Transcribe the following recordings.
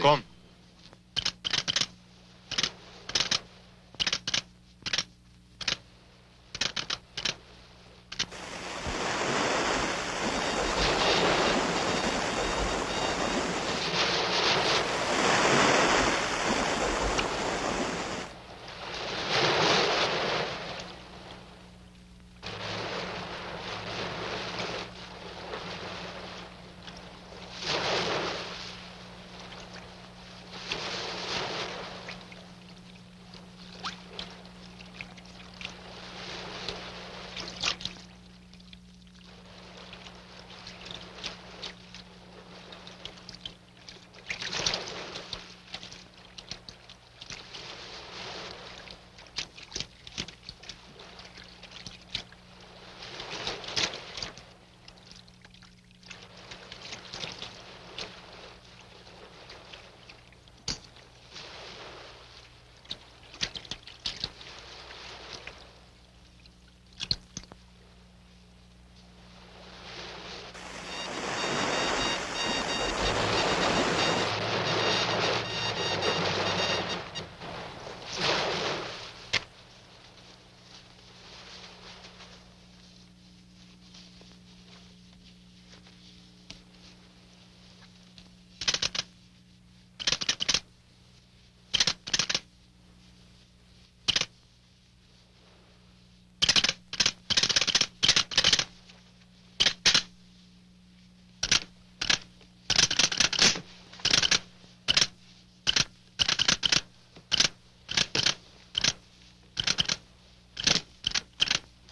Conte.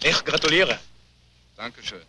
Ich gratuliere. Dankeschön.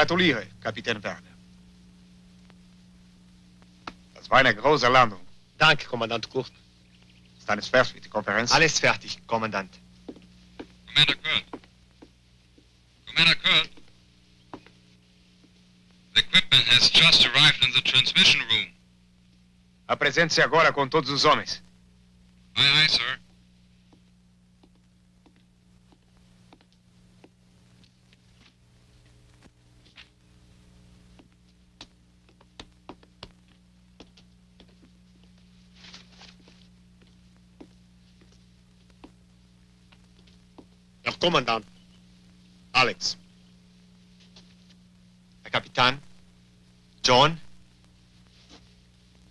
Gratuliere, Kapitän Werner. Das war eine große Landung. Danke, Kommandant Kurt. Ist alles fertig mit der Konferenz? Alles fertig, Kommandant. Commander Kurt. Commander Kurt. The equipment has just arrived in the transmission room. Apresente-se agora com todos os homens. Aye, aye, sir. Commandant. Alex. Herr John.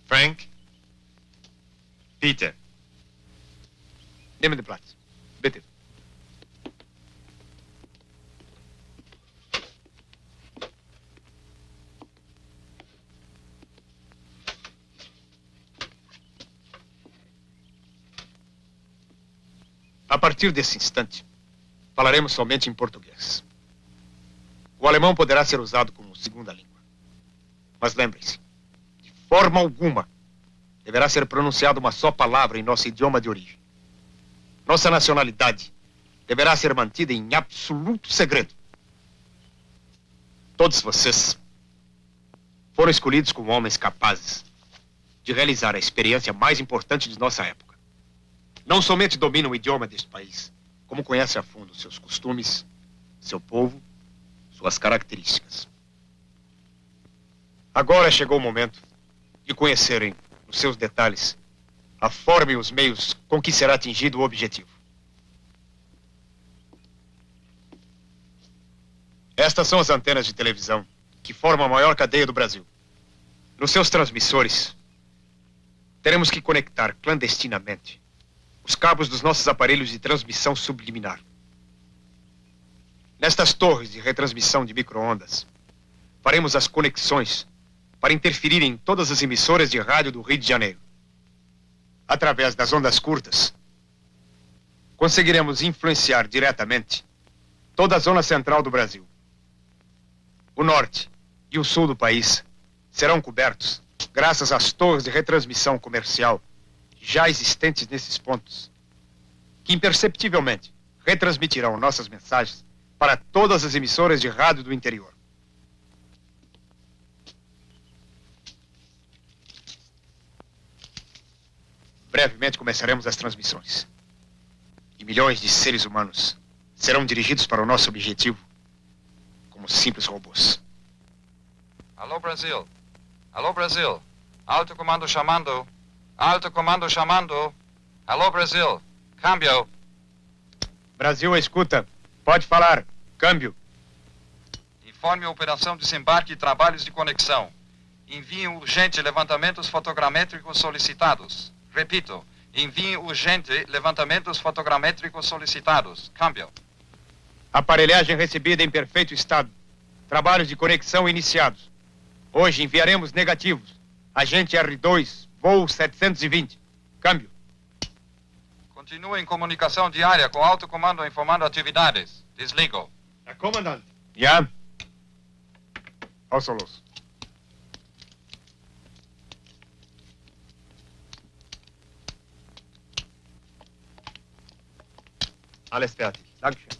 Frank. Peter. dê-me de Platz. Bitte. A partir desse instante, falaremos somente em português. O alemão poderá ser usado como segunda língua. Mas lembrem-se, de forma alguma deverá ser pronunciada uma só palavra em nosso idioma de origem. Nossa nacionalidade deverá ser mantida em absoluto segredo. Todos vocês foram escolhidos como homens capazes de realizar a experiência mais importante de nossa época. Não somente dominam o idioma deste país, como conhecem a fundo seus costumes, seu povo, suas características. Agora chegou o momento de conhecerem, nos seus detalhes, a forma e os meios com que será atingido o objetivo. Estas são as antenas de televisão que formam a maior cadeia do Brasil. Nos seus transmissores, teremos que conectar clandestinamente os cabos dos nossos aparelhos de transmissão subliminar. Nestas torres de retransmissão de microondas, faremos as conexões para interferir em todas as emissoras de rádio do Rio de Janeiro. Através das ondas curtas, conseguiremos influenciar diretamente toda a zona central do Brasil. O norte e o sul do país serão cobertos graças às torres de retransmissão comercial já existentes nesses pontos, que imperceptivelmente retransmitirão nossas mensagens para todas as emissoras de rádio do interior. Brevemente começaremos as transmissões. E milhões de seres humanos serão dirigidos para o nosso objetivo como simples robôs. Alô, Brasil. Alô, Brasil. Alto comando chamando. Alto comando chamando. Alô, Brasil. Câmbio. Brasil, escuta. Pode falar. Câmbio. Informe a operação desembarque e trabalhos de conexão. Envie urgente levantamentos fotogramétricos solicitados. Repito, envie urgente levantamentos fotogramétricos solicitados. Câmbio. Aparelhagem recebida em perfeito estado. Trabalhos de conexão iniciados. Hoje enviaremos negativos. Agente R2, voo 720. Câmbio. Continua em comunicação diária com alto comando informando atividades. Desligo. Herr Kommandant, Já? Außer los. alles fertig. Dankeschön.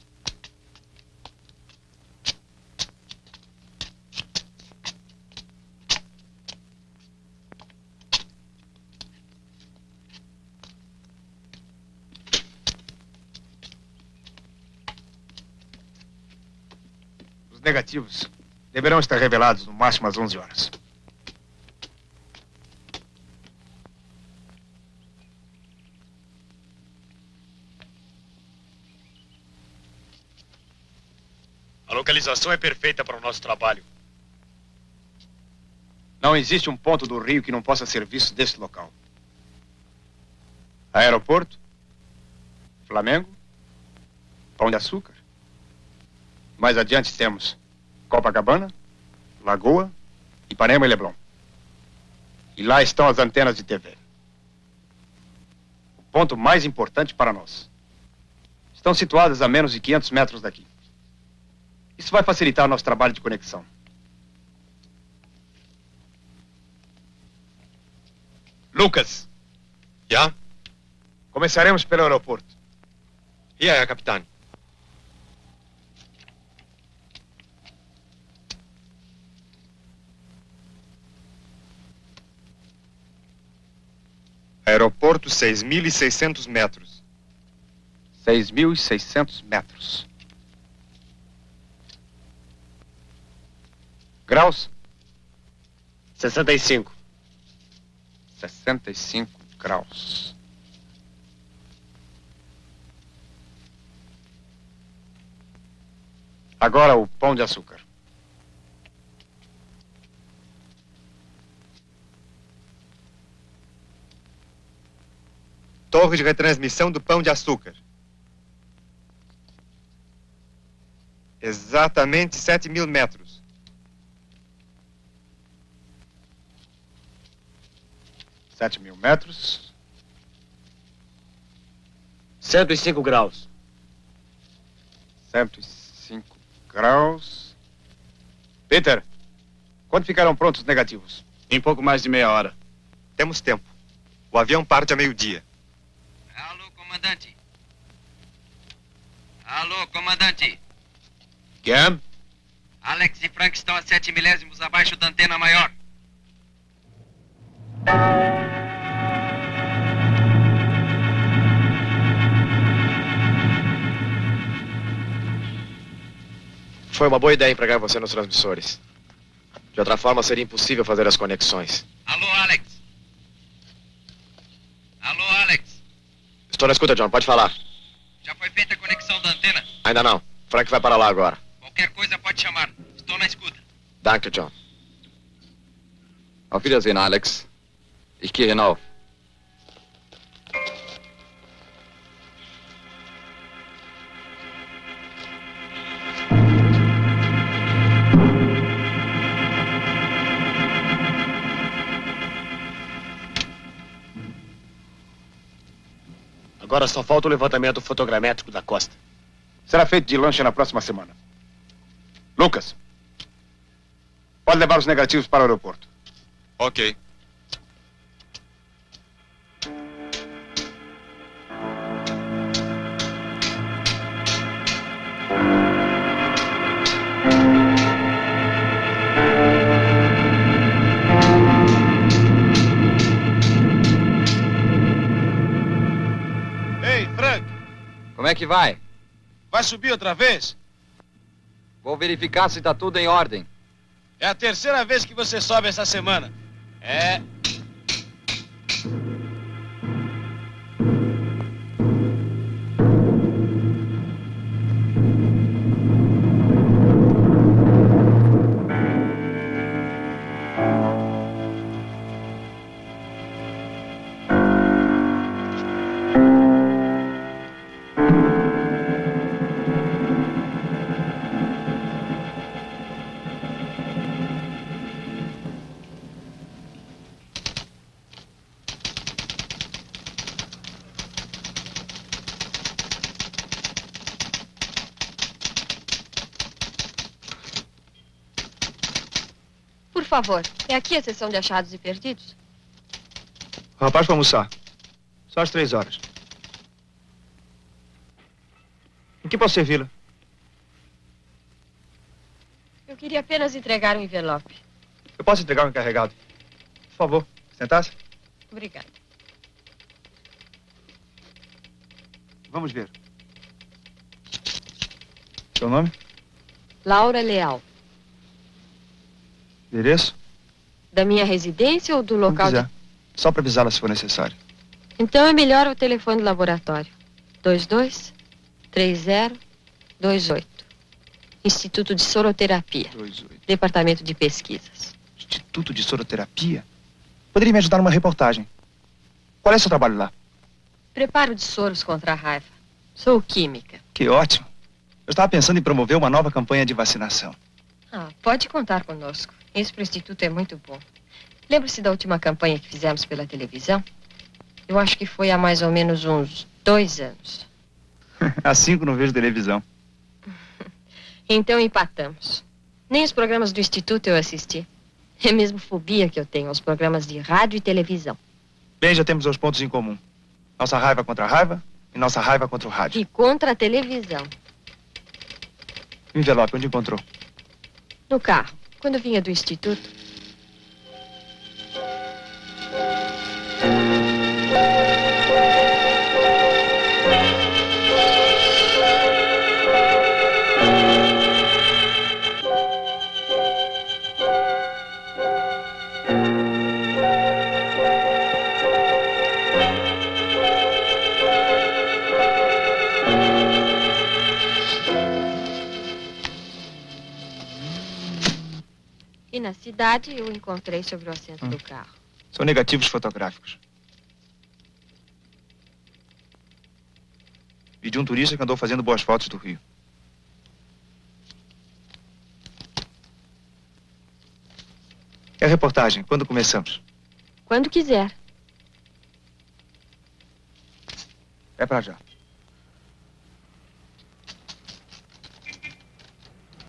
Os negativos deverão estar revelados no máximo às 11 horas. A localização é perfeita para o nosso trabalho. Não existe um ponto do Rio que não possa ser visto deste local. Aeroporto, Flamengo, Pão de Açúcar. Mais adiante temos Copacabana, Lagoa, Ipanema e Leblon. E lá estão as antenas de TV. O ponto mais importante para nós. Estão situadas a menos de 500 metros daqui. Isso vai facilitar nosso trabalho de conexão. Lucas, Ja? começaremos pelo aeroporto. Hier, Herr Kapitän. Aeroporto 6.600 metros. 6.600 metros. Graus? 65. 65 graus. Agora o pão de açúcar. Torre de retransmissão do Pão de Açúcar. Exatamente 7 mil metros. Sete mil metros. 105 graus. 105 graus. Peter, quando ficarão prontos os negativos? Em pouco mais de meia hora. Temos tempo. O avião parte a meio-dia. Comandante. Alô, comandante. Quem? Alex e Frank estão a 7 milésimos abaixo da antena maior. Foi uma boa ideia empregar você nos transmissores. De outra forma, seria impossível fazer as conexões. Alô, Alex. Alô, Alex. Estou na escuta, John. Pode falar. Já foi feita a conexão da antena? Ainda não. Frank vai para lá agora. Qualquer coisa pode chamar. Estou na escuta. Danke, John. Auf Wiedersehen, Alex. Ich gehe hinauf. Agora só falta o levantamento fotogramétrico da costa. Será feito de lanche na próxima semana. Lucas, pode levar os negativos para o aeroporto. Ok. É que vai? vai subir outra vez? Vou verificar se tá tudo em ordem. É a terceira vez que você sobe essa semana. É. favor, é aqui a sessão de achados e perdidos? O rapaz vai almoçar. Só às três horas. Em que posso servi-la? Eu queria apenas entregar um envelope. Eu posso entregar o encarregado? Por favor, sentar-se. Obrigada. Vamos ver. Seu nome? Laura Leal. Endereço? Da minha residência ou do local Como de... Só para avisá-la se for necessário. Então é melhor o telefone do laboratório. 22 30 28. Instituto de Soroterapia. 28. Departamento de Pesquisas. Instituto de Soroterapia? Poderia me ajudar numa reportagem. Qual é seu trabalho lá? Preparo de soros contra a raiva. Sou química. Que ótimo. Eu estava pensando em promover uma nova campanha de vacinação. Ah, pode contar conosco. Esse pro Instituto é muito bom. Lembra-se da última campanha que fizemos pela televisão? Eu acho que foi há mais ou menos uns dois anos. Há cinco não vejo televisão. Então empatamos. Nem os programas do Instituto eu assisti. É mesmo fobia que eu tenho aos programas de rádio e televisão. Bem, já temos dois pontos em comum. Nossa raiva contra a raiva e nossa raiva contra o rádio. E contra a televisão. Envelope, onde encontrou? No carro, quando vinha do Instituto. verdade, eu encontrei sobre o assento hum. do carro. São negativos fotográficos. E de um turista que andou fazendo boas fotos do Rio. É a reportagem. Quando começamos? Quando quiser. É pra já.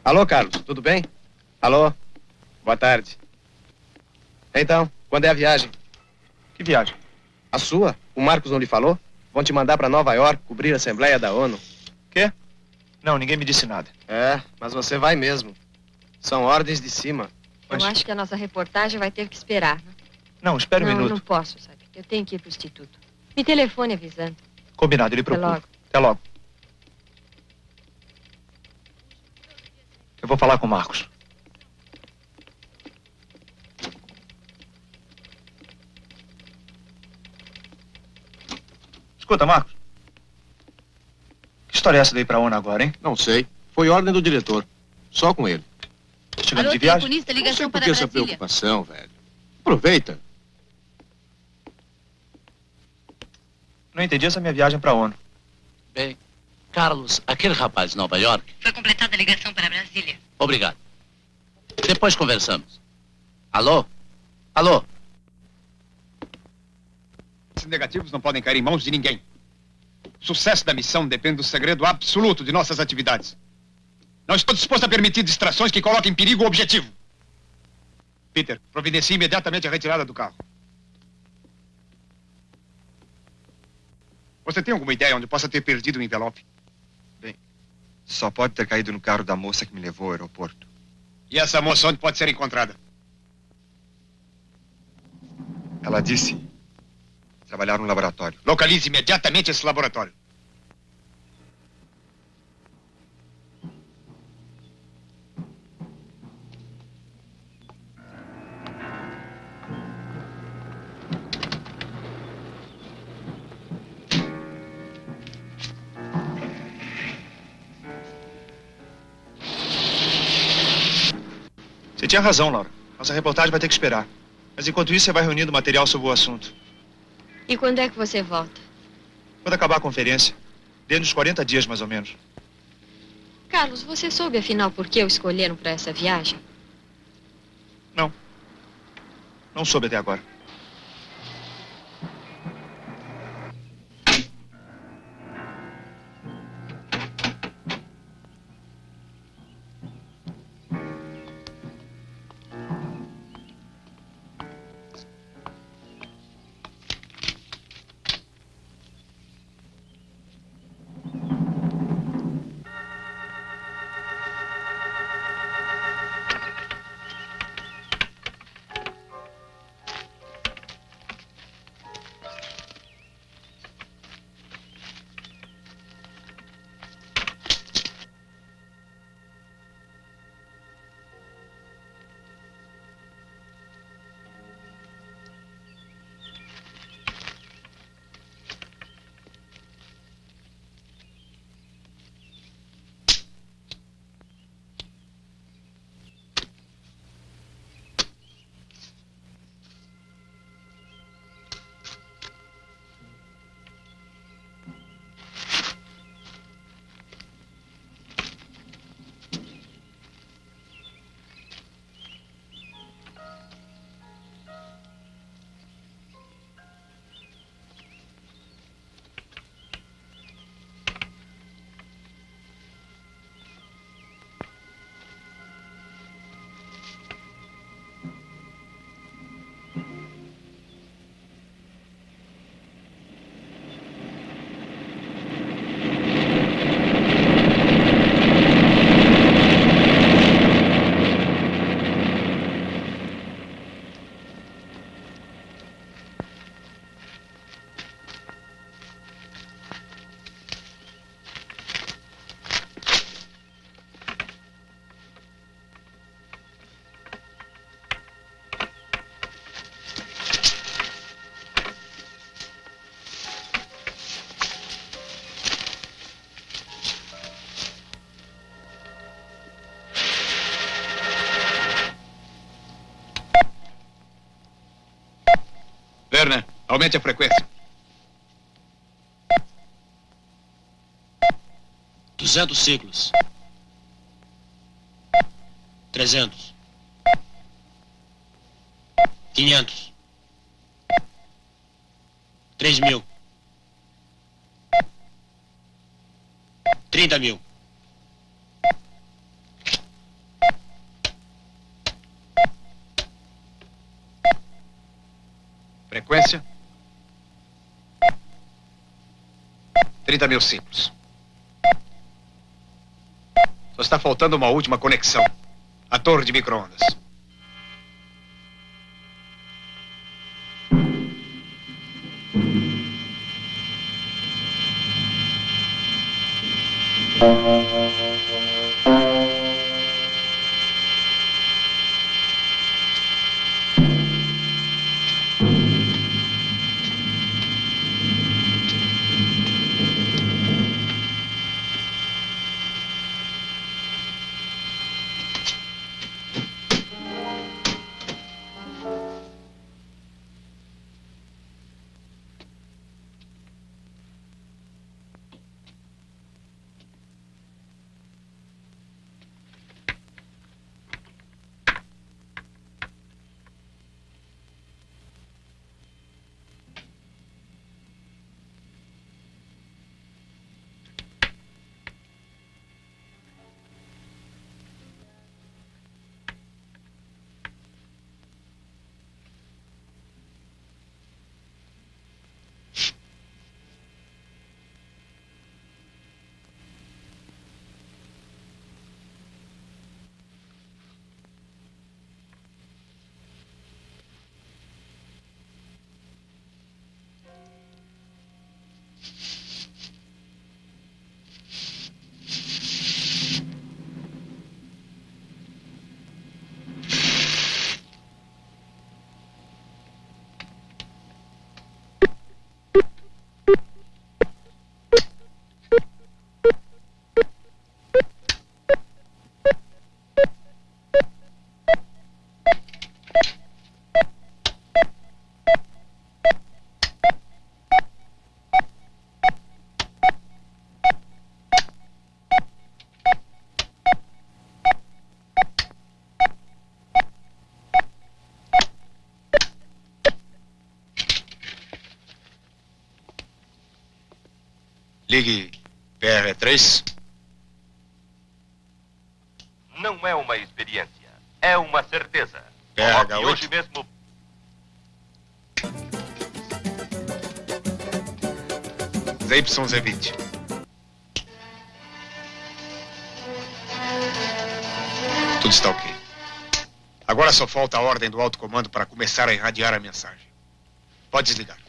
Alô, Carlos, tudo bem? Alô? Boa tarde. Então, quando é a viagem? Que viagem? A sua? O Marcos não lhe falou? Vão te mandar para Nova York cobrir a Assembleia da ONU. Quê? Não, ninguém me disse nada. É, mas você vai mesmo. São ordens de cima. Eu acho que a nossa reportagem vai ter que esperar. né? Não, espere um não, minuto. não posso, sabe? Eu tenho que ir pro instituto. Me telefone avisando. Combinado, ele Até procura. logo. Até logo. Eu vou falar com o Marcos. Escuta, Marcos. Que história é essa daí pra ONU agora, hein? Não sei. Foi ordem do diretor. Só com ele. Chegando de viagem? Não ligação sei por que essa preocupação, velho. Aproveita. Não entendi essa minha viagem pra ONU. Bem, Carlos, aquele rapaz de Nova York, Foi completada a ligação para Brasília. obrigado. Depois conversamos. Alô? Alô? Negativos não podem cair em mãos de ninguém. O sucesso da missão depende do segredo absoluto de nossas atividades. Não estou disposto a permitir distrações que coloquem em perigo o objetivo. Peter, providencie imediatamente a retirada do carro. Você tem alguma ideia onde possa ter perdido o envelope? Só pode ter caído no carro da moça que me levou ao aeroporto. E essa moça onde pode ser encontrada? Ela disse trabalhar no laboratório. Localize imediatamente esse laboratório. Você tinha razão, Laura. Nossa reportagem vai ter que esperar. Mas enquanto isso, você vai reunindo material sobre o assunto. E quando é que você volta? Quando acabar a conferência, dentro dos 40 dias, mais ou menos. Carlos, você soube afinal por que o escolheram para essa viagem? Não soube até agora. Aumente a frequência. Duzentos ciclos. Trezentos. Quinhentos. Três mil. Trinta mil. Frequência? 30 mil ciclos. Só está faltando uma última conexão. A torre de microondas. Ligue PR3. Não é uma experiência, é uma certeza. PH8. Coloque hoje mesmo. ZYZ20. Tudo está ok. Agora só falta a ordem do alto comando para começar a irradiar a mensagem. Pode desligar.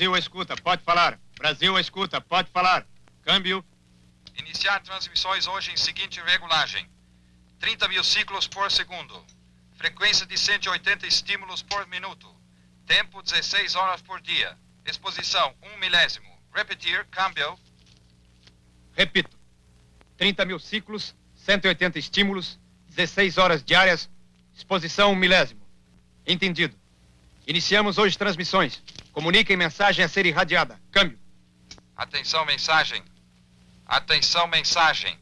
Brasil, escuta, pode falar. Brasil, escuta, pode falar. Câmbio. Iniciar transmissões hoje em seguinte regulagem: 30 mil ciclos por segundo. Frequência de 180 estímulos por minuto. Tempo 16 horas por dia. Exposição 1 milésimo. Repetir, câmbio. Repito. 30 mil ciclos, 180 estímulos, 16 horas diárias, exposição um milésimo. Entendido. Iniciamos hoje transmissões. Comuniquem mensagem a ser irradiada. Câmbio. Atenção, mensagem. Atenção, mensagem.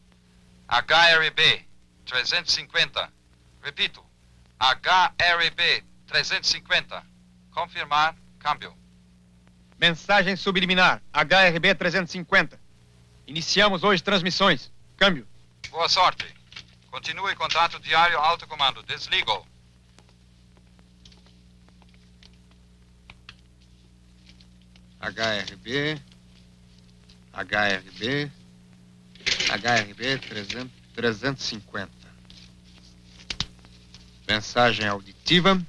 HRB 350. Repito. HRB 350. Confirmar, câmbio. Mensagem subliminar. HRB 350. Iniciamos hoje transmissões. Câmbio. Boa sorte. Continue contato diário alto comando. Desligo. HRB, HRB, HRB 300, 350. Mensagem auditiva.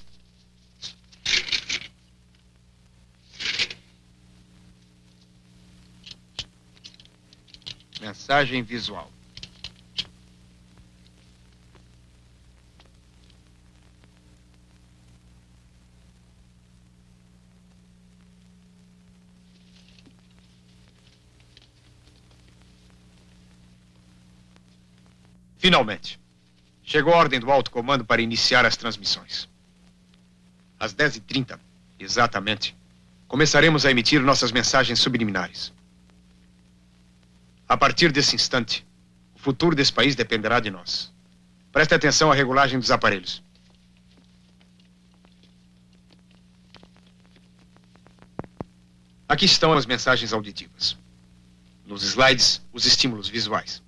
Mensagem visual. Finalmente, chegou a ordem do alto comando para iniciar as transmissões. Às 10h30, exatamente, começaremos a emitir nossas mensagens subliminares. A partir desse instante, o futuro desse país dependerá de nós. Preste atenção à regulagem dos aparelhos. Aqui estão as mensagens auditivas. Nos slides, os estímulos visuais.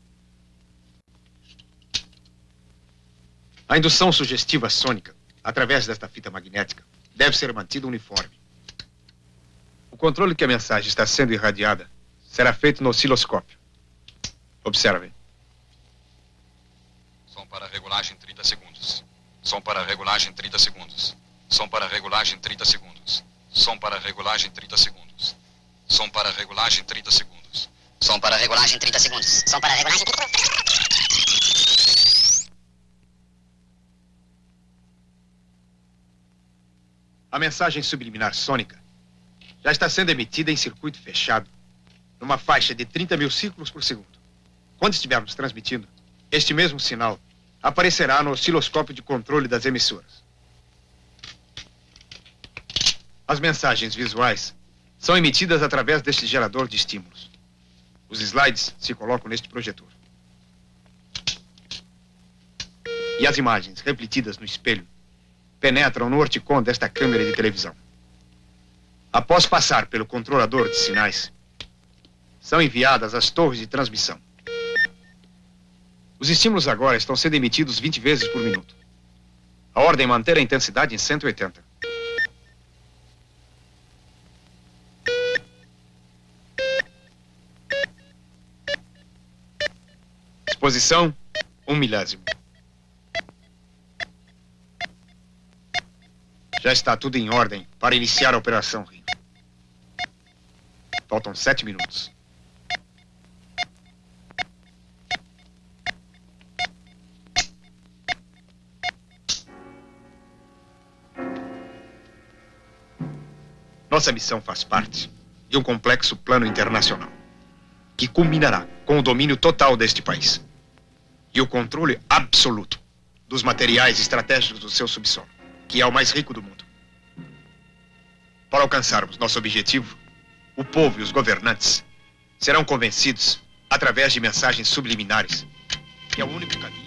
A indução sugestiva sônica, através desta fita magnética, deve ser mantida uniforme. O controle que a mensagem está sendo irradiada será feito no osciloscópio. Observe. Som para regulagem 30 segundos. Som para regulagem 30 segundos. Som para regulagem 30 segundos. Som para regulagem 30 segundos. Som para regulagem 30 segundos. Som para regulagem 30 segundos. Som para regulagem 30 A mensagem subliminar sônica já está sendo emitida em circuito fechado, numa faixa de 30 mil ciclos por segundo. Quando estivermos transmitindo, este mesmo sinal aparecerá no osciloscópio de controle das emissoras. As mensagens visuais são emitidas através deste gerador de estímulos. Os slides se colocam neste projetor. E as imagens refletidas no espelho penetram no orticon desta câmera de televisão. Após passar pelo controlador de sinais, são enviadas às torres de transmissão. Os estímulos agora estão sendo emitidos 20 vezes por minuto. A ordem é manter a intensidade em 180. Exposição, um milésimo. Já está tudo em ordem para iniciar a Operação Rio. Faltam sete minutos. Nossa missão faz parte de um complexo plano internacional que culminará com o domínio total deste país e o controle absoluto dos materiais estratégicos do seu subsolo, que é o mais rico do mundo. Para alcançarmos nosso objetivo, o povo e os governantes serão convencidos através de mensagens subliminares, que é o único caminho.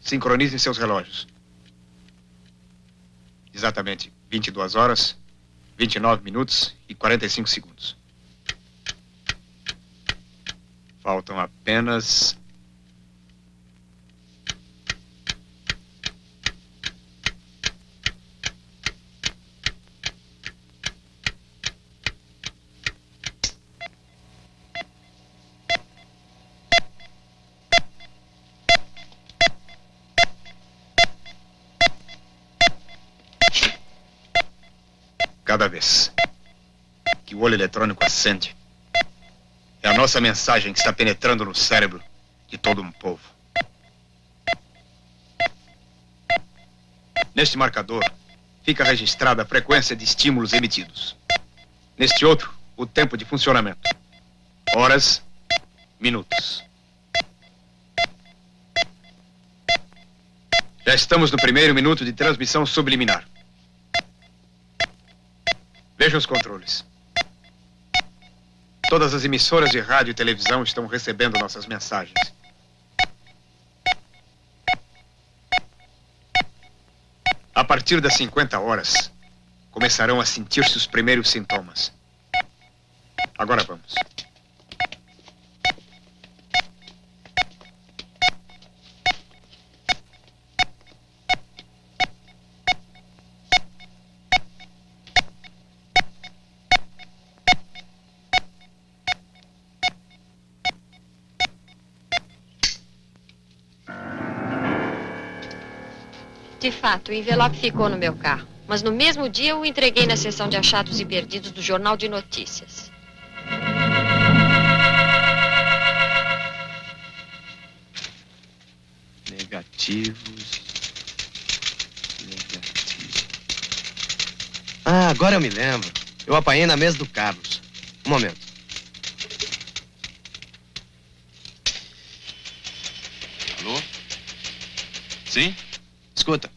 Sincronizem seus relógios. Exatamente 22 horas, 29 minutos e 45 segundos. Faltam apenas. Cada vez que o olho eletrônico acende, é a nossa mensagem que está penetrando no cérebro de todo um povo. Neste marcador fica registrada a frequência de estímulos emitidos. Neste outro, o tempo de funcionamento. Horas, minutos. Já estamos no primeiro minuto de transmissão subliminar. Vejam os controles. Todas as emissoras de rádio e televisão estão recebendo nossas mensagens. A partir das 50 horas, começarão a sentir-se os primeiros sintomas. Agora vamos. De fato, o envelope ficou no meu carro. Mas no mesmo dia o entreguei na seção de achados e perdidos do Jornal de Notícias. Negativos. Negativos. Ah, agora eu me lembro. Eu apanhei na mesa do Carlos. Um momento. Alô? Sim? Escuta.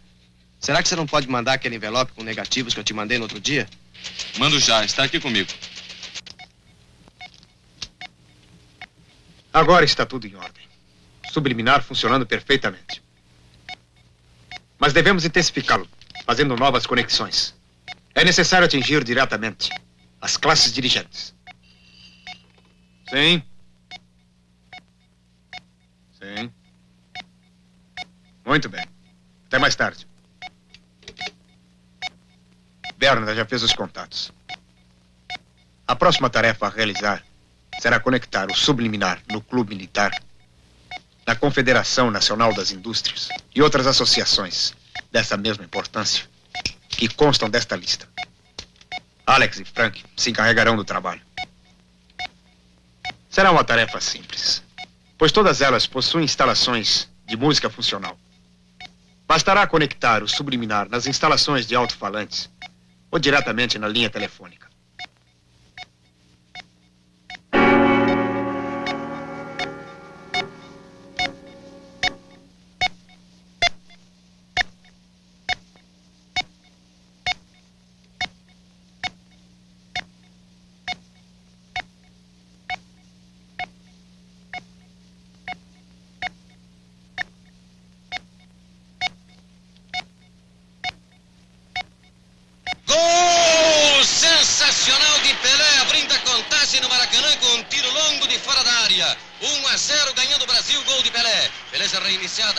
Será que você não pode mandar aquele envelope com negativos que eu te mandei no outro dia? Mando já, está aqui comigo. Agora está tudo em ordem. Subliminar funcionando perfeitamente. Mas devemos intensificá-lo, fazendo novas conexões. É necessário atingir diretamente as classes dirigentes. Sim. Sim. Muito bem. Até mais tarde. Berna já fez os contatos. A próxima tarefa a realizar será conectar o subliminar no Clube Militar, na Confederação Nacional das Indústrias e outras associações dessa mesma importância que constam desta lista. Alex e Frank se encarregarão do trabalho. Será uma tarefa simples, pois todas elas possuem instalações de música funcional. Bastará conectar o subliminar nas instalações de alto-falantes ou diretamente na linha telefônica.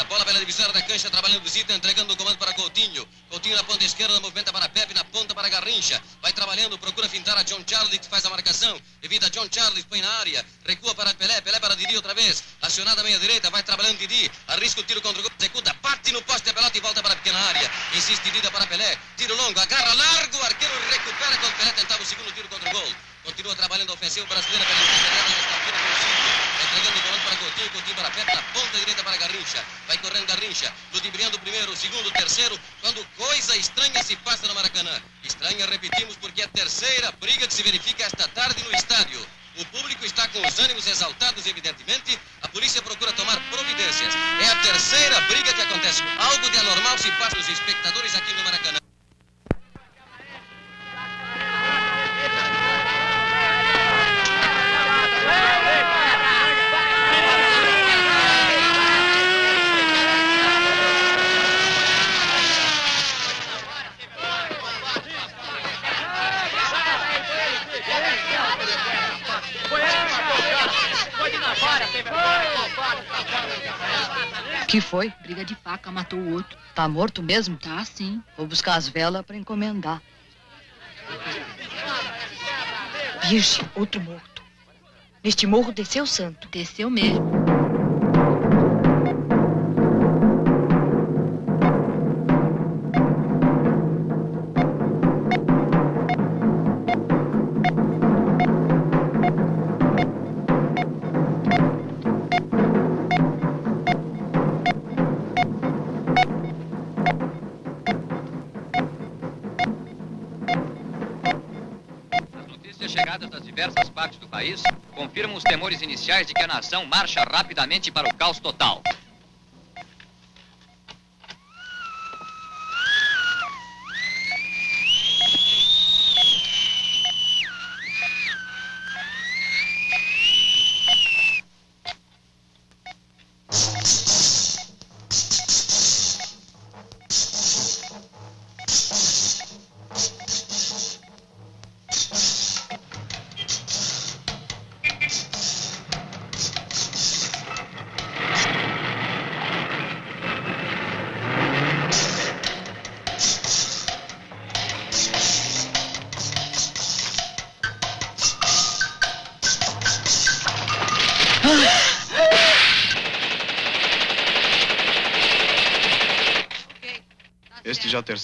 Bola pela divisória da cancha, trabalhando visita, entregando o comando para Coutinho. Coutinho na ponta esquerda, movimenta para Pepe, na ponta para Garrincha. Vai trabalhando, procura fintar a John Charlie, que faz a marcação. Evita John Charlie, põe na área. Recua para Pelé, Pelé para Didi outra vez. Acionada a meia direita, vai trabalhando Didi. Arrisca o tiro contra o gol, executa, bate no poste pelota e volta para a pequena área. Insiste Didi para Pelé. Tiro longo, agarra largo, o arqueiro recupera quando Pelé tentava o segundo tiro contra o gol. Continua trabalhando a ofensiva brasileira pela intermediária Entregando o comando para Coutinho, Coutinho para Pepe, na ponta direita para Garrincha. Vai correndo Garrincha, ludibriando o primeiro, o segundo, o terceiro, quando coisa estranha se passa no Maracanã. Estranha, repetimos, porque é a terceira briga que se verifica esta tarde no estádio. O público está com os ânimos exaltados, evidentemente. A polícia procura tomar providências. É a terceira briga que acontece. Algo de anormal se passa nos espectadores aqui no Maracanã. Que foi? Briga de faca, matou o outro. Tá morto mesmo? Tá, sim. Vou buscar as velas pra encomendar. Virgem, outro morto. Neste morro desceu o santo. Desceu mesmo. País confirmam os temores iniciais de que a nação marcha rapidamente para o caos total.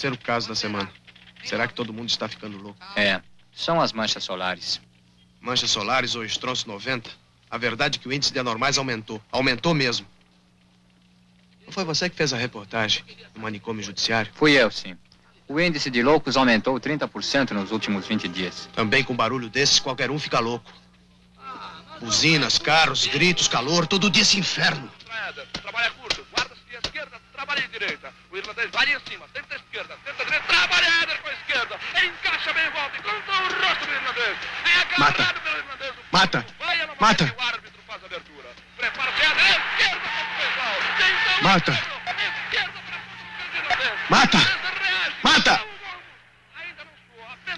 Terceiro caso da semana. Será que todo mundo está ficando louco? É, são as manchas solares. Manchas solares ou estronço 90? A verdade é que o índice de anormais aumentou. Aumentou mesmo. Não foi você que fez a reportagem no manicômio judiciário? Fui eu, sim. O índice de loucos aumentou 30% nos últimos 20 dias. Também com barulho desses, qualquer um fica louco. Buzinas, carros, gritos, calor, todo dia esse inferno. Trabalha curto, trabalha à direita. O irlandês vai em cima, tenta a esquerda, tenta a direita, trabalha a Éder com a esquerda. Encaixa bem em volta, encontra o rosto do irlandês. É agarrado Mata. pelo irlandês. Mata! Vai a Mata! O árbitro faz a abertura. Prepara-se, Éder, esquerda contra o pessoal. Tenta Mata! esquerda para o irlandês. Mata! Mata!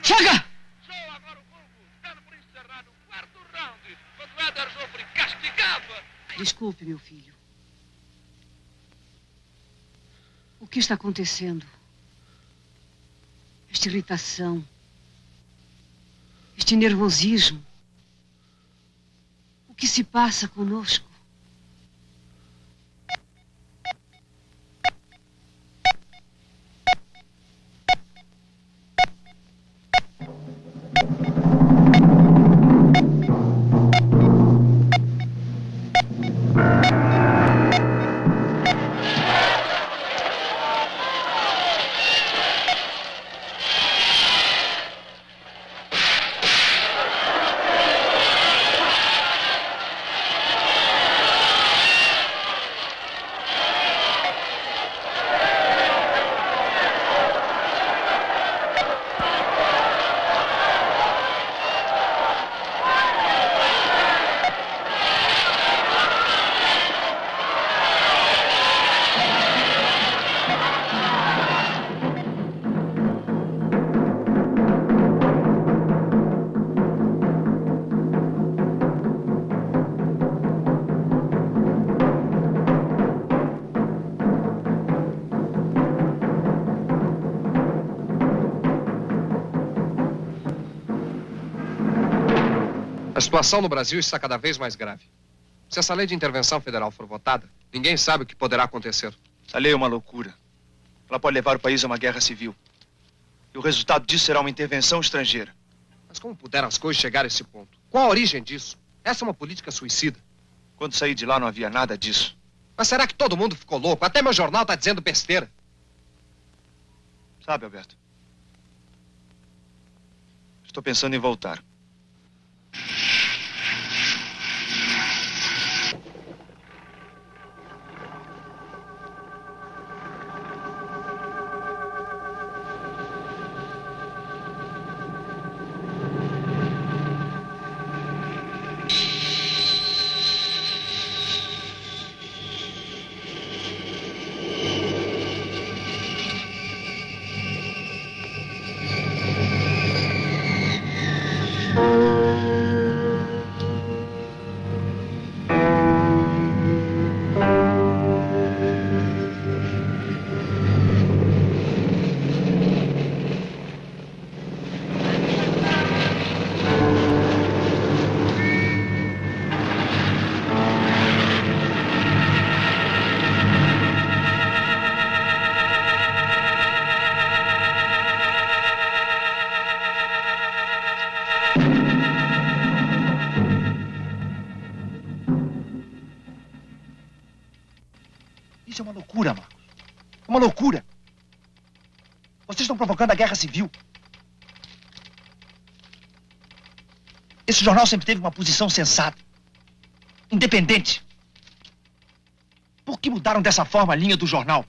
Chega! Desculpe, meu filho. O que está acontecendo? Esta irritação. Este nervosismo. O que se passa conosco? Situação no Brasil está cada vez mais grave. Se essa lei de intervenção federal for votada, ninguém sabe o que poderá acontecer. Essa lei é uma loucura. Ela pode levar o país a uma guerra civil. E o resultado disso será uma intervenção estrangeira. Mas como puderam as coisas chegar a esse ponto? Qual a origem disso? Essa é uma política suicida. Quando saí de lá não havia nada disso. Mas será que todo mundo ficou louco? Até meu jornal está dizendo besteira. Sabe, Alberto? Estou pensando em voltar. Estão provocando a guerra civil. Esse jornal sempre teve uma posição sensata, independente. Por que mudaram dessa forma a linha do jornal?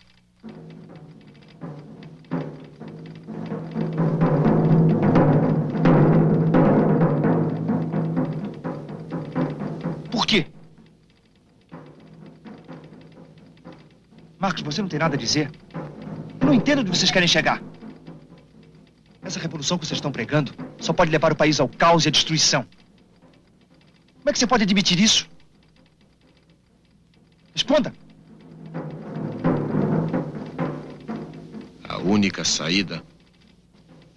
Por quê? Marcos, você não tem nada a dizer? Eu não entendo onde vocês querem chegar. Essa revolução que vocês estão pregando só pode levar o país ao caos e à destruição. Como é que você pode admitir isso? Responda. A única saída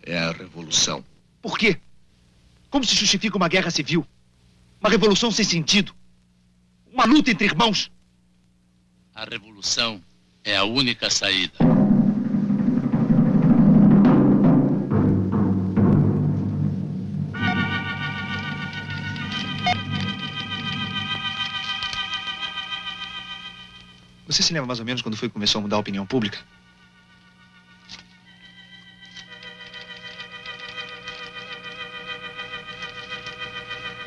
é a revolução. Por quê? Como se justifica uma guerra civil? Uma revolução sem sentido? Uma luta entre irmãos. A revolução é a única saída. Você se lembra mais ou menos quando foi que começou a mudar a opinião pública?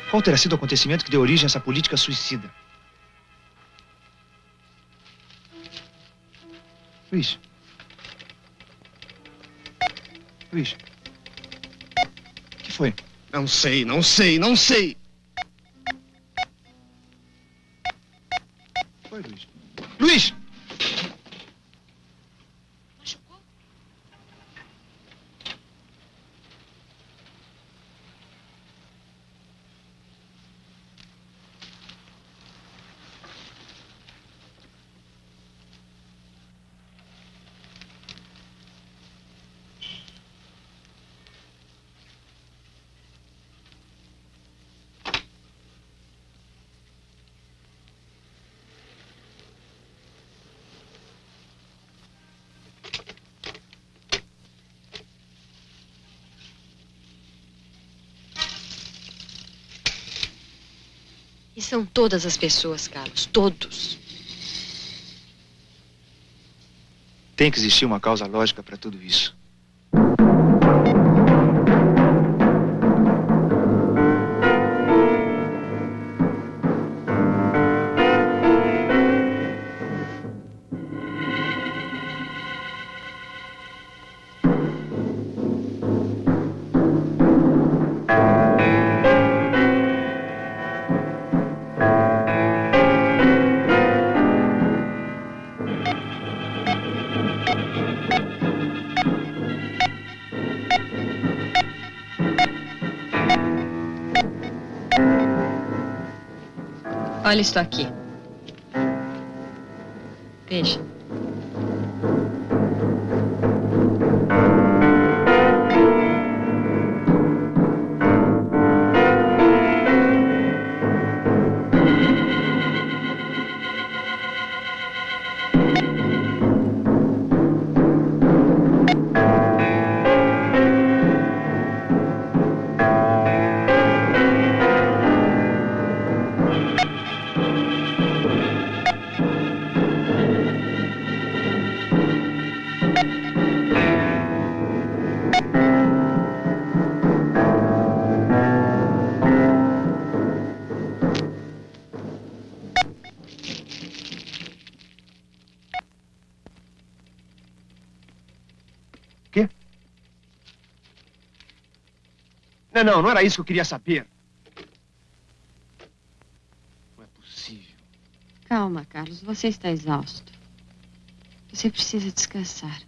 Qual terá sido o acontecimento que deu origem a essa política suicida? Luiz. Luiz. O que foi? Não sei, não sei, não sei. Foi, Luiz. Luiz! São todas as pessoas, Carlos. Todos. Tem que existir uma causa lógica para tudo isso. Olha isto aqui. Veja. Não, não, era isso que eu queria saber. Não é possível. Calma, Carlos. Você está exausto. Você precisa descansar.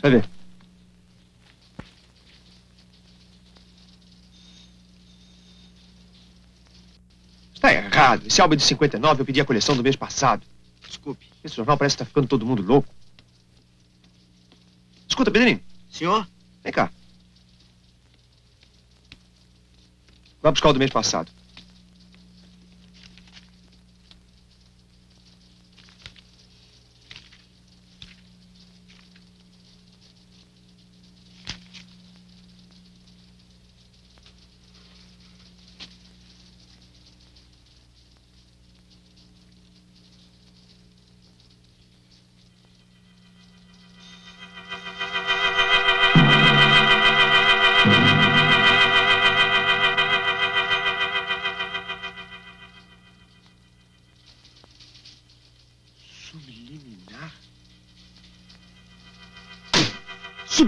Vai ver. Está errado. Esse álbum é de 59 eu pedi a coleção do mês passado. Desculpe. Esse jornal parece que está ficando todo mundo louco. Escuta, Pedrinho. Senhor? Vem cá. Vai buscar o do mês passado.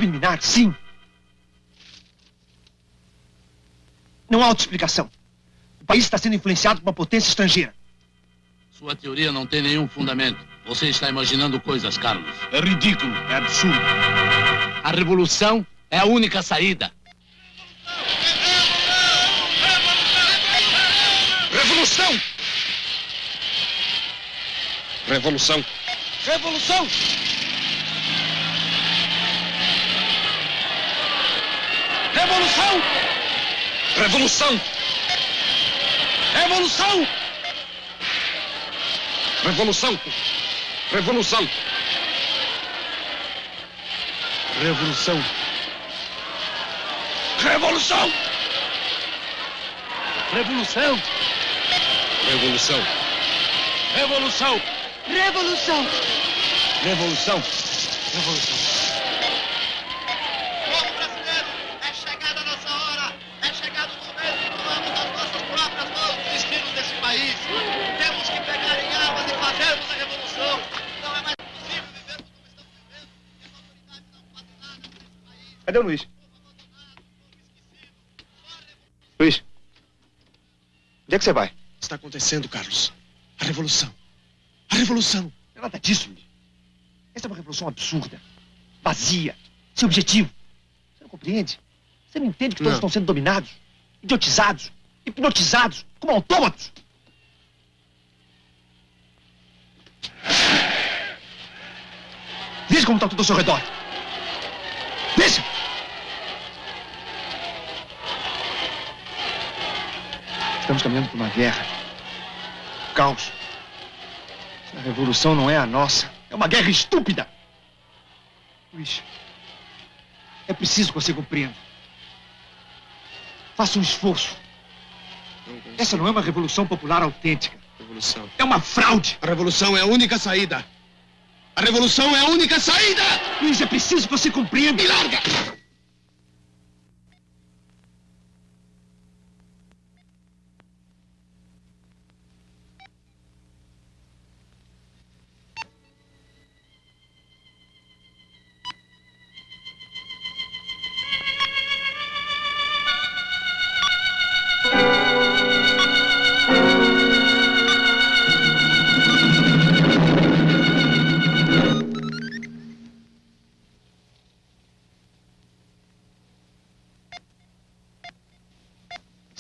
Subliminar, sim. Não há outra explicação. O país está sendo influenciado por uma potência estrangeira. Sua teoria não tem nenhum fundamento. Você está imaginando coisas, Carlos. É ridículo, é absurdo. A revolução é a única saída. Revolução! Revolução! Revolução! Revolução! Revolução! Revolução! Revolução! Revolução! Revolução! Revolução! Revolução! Revolução! Revolução! Revolução! Revolução! Revolução! Povo brasileiro, é chegada a nossa hora. É chegado o momento de tomarmos nas nossas próprias mãos os destinos desse país. Temos que pegar em armas e fazermos a revolução. Não é mais possível viver Cadê o Luiz? Luiz. Onde é que você vai? Está acontecendo, Carlos. A revolução. A revolução. Não é nada disso, Luiz. Essa é uma revolução absurda. Vazia. Sem objetivo. Você não compreende? Você não entende que todos Não. estão sendo dominados, idiotizados, hipnotizados, como autômatos. Veja como está tudo ao seu redor. Veja! Estamos caminhando para uma guerra. Caos. A revolução não é a nossa. É uma guerra estúpida. Luiz, é preciso que você compreenda. Faça um esforço. Essa não é uma revolução popular autêntica. Revolução. É uma fraude. A revolução é a única saída. A revolução é a única saída! Luiz, é preciso que você compreenda. Me larga!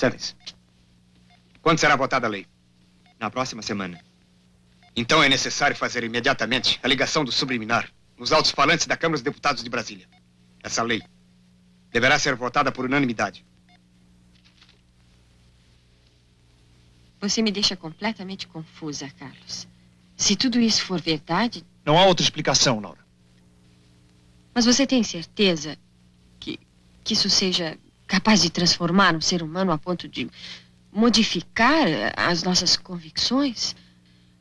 Sentem-se. Quando será votada a lei? Na próxima semana. Então é necessário fazer imediatamente a ligação do subliminar nos altos falantes da Câmara dos Deputados de Brasília. Essa lei deverá ser votada por unanimidade. Você me deixa completamente confusa, Carlos. Se tudo isso for verdade, Não há outra explicação, Laura. mas você tem certeza que, que isso seja capaz de transformar um ser humano a ponto de modificar eh, as nossas convicções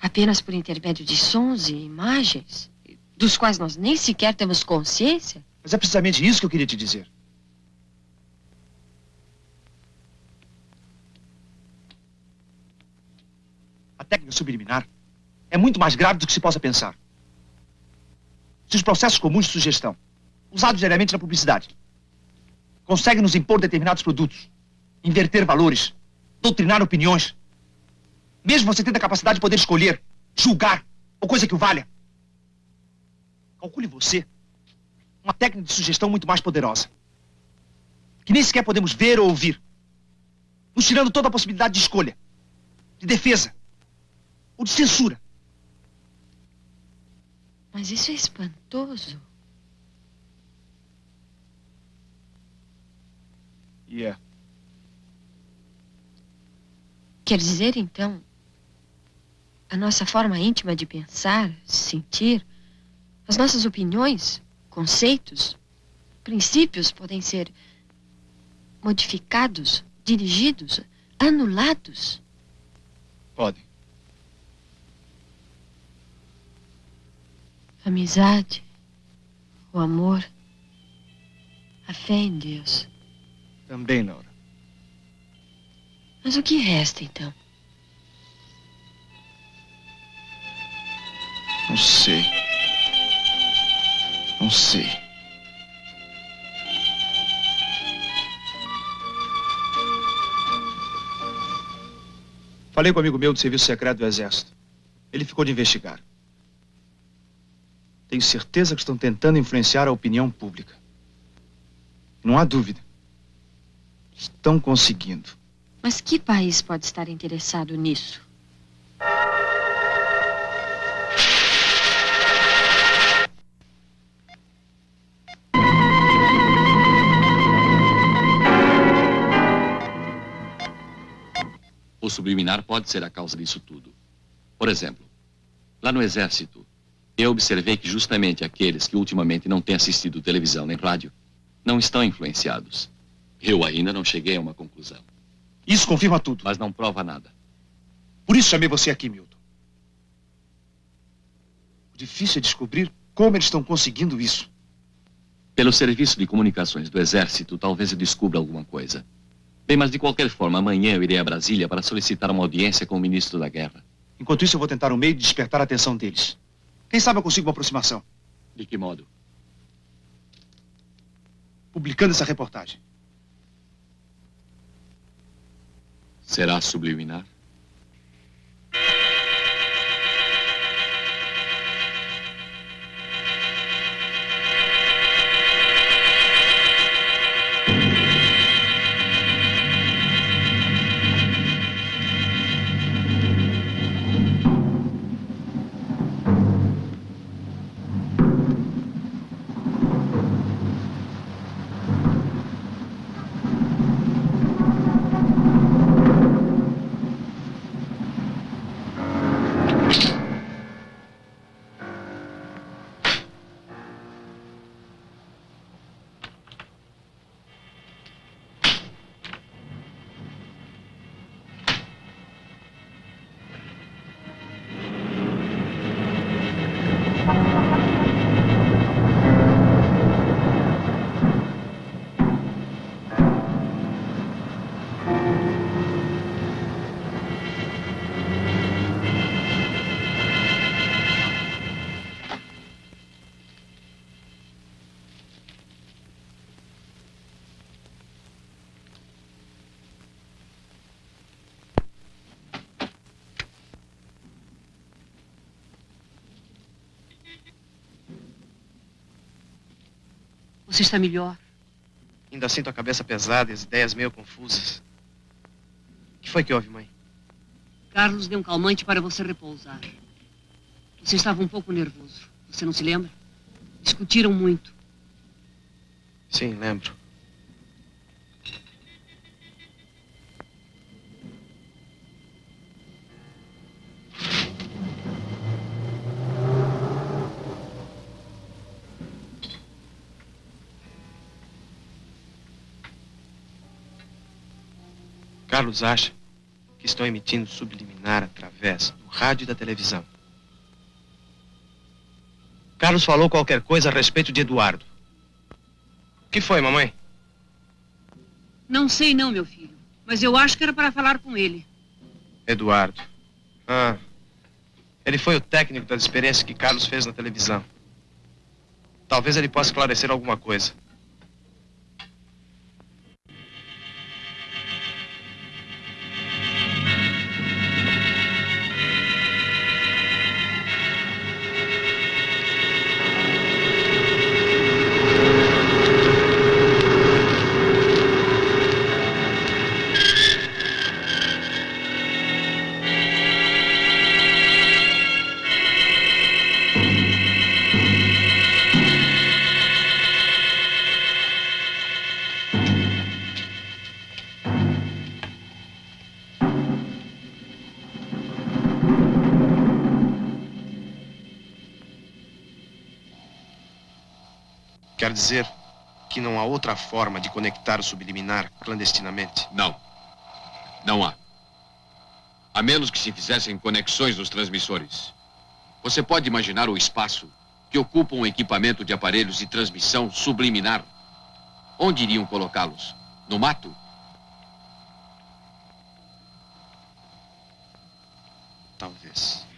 apenas por intermédio de sons e imagens, dos quais nós nem sequer temos consciência? Mas é precisamente isso que eu queria te dizer. A técnica subliminar é muito mais grave do que se possa pensar. Se os processos comuns de sugestão, usados diariamente na publicidade, conseguem nos impor determinados produtos, inverter valores, doutrinar opiniões, mesmo você tendo a capacidade de poder escolher, julgar, ou coisa que o valha, calcule você uma técnica de sugestão muito mais poderosa. Que nem sequer podemos ver ou ouvir. Nos tirando toda a possibilidade de escolha, de defesa ou de censura. Mas isso é espantoso. E é. Quer dizer, então, a nossa forma íntima de pensar, sentir, as nossas opiniões, conceitos, princípios podem ser modificados, dirigidos, anulados. Podem. Amizade, o amor, a fé em Deus. Também, Laura. Mas o que resta, então? Não sei. Não sei. Falei com um amigo meu do Serviço Secreto do Exército. Ele ficou de investigar. Tenho certeza que estão tentando influenciar a opinião pública. Não há dúvida. Estão conseguindo. Mas que país pode estar interessado nisso? O subliminar pode ser a causa disso tudo. Por exemplo, lá no Exército, eu observei que justamente aqueles que ultimamente não têm assistido televisão nem rádio não estão influenciados. Eu ainda não cheguei a uma conclusão. Isso confirma tudo. Mas não prova nada. Por isso chamei você aqui, Milton. O difícil é descobrir como eles estão conseguindo isso. Pelo serviço de comunicações do Exército, talvez eu descubra alguma coisa. Bem, mas de qualquer forma, amanhã eu irei a Brasília para solicitar uma audiência com o ministro da Guerra. Enquanto isso, eu vou tentar um meio de despertar a atenção deles. Quem sabe eu consigo uma aproximação. De que modo? Publicando essa reportagem. Será subliminar? Você está melhor? Ainda sinto a cabeça pesada e as ideias meio confusas. O que foi que houve, mãe? Carlos deu um calmante para você repousar. Você estava um pouco nervoso. Você não se lembra? Discutiram muito. Sim, lembro. Carlos acha que estão emitindo subliminar através do rádio e da televisão. Carlos falou qualquer coisa a respeito de Eduardo. O que foi, mamãe? Não sei não, meu filho. Mas eu acho que era para falar com ele. Eduardo. Ah. Ele foi o técnico das experiências que Carlos fez na televisão. Talvez ele possa esclarecer alguma coisa. Quer dizer que não há outra forma de conectar o subliminar clandestinamente? Não. Não há. A menos que se fizessem conexões nos transmissores. Você pode imaginar o espaço que ocupa um equipamento de aparelhos de transmissão subliminar? Onde iriam colocá-los? No mato? Talvez.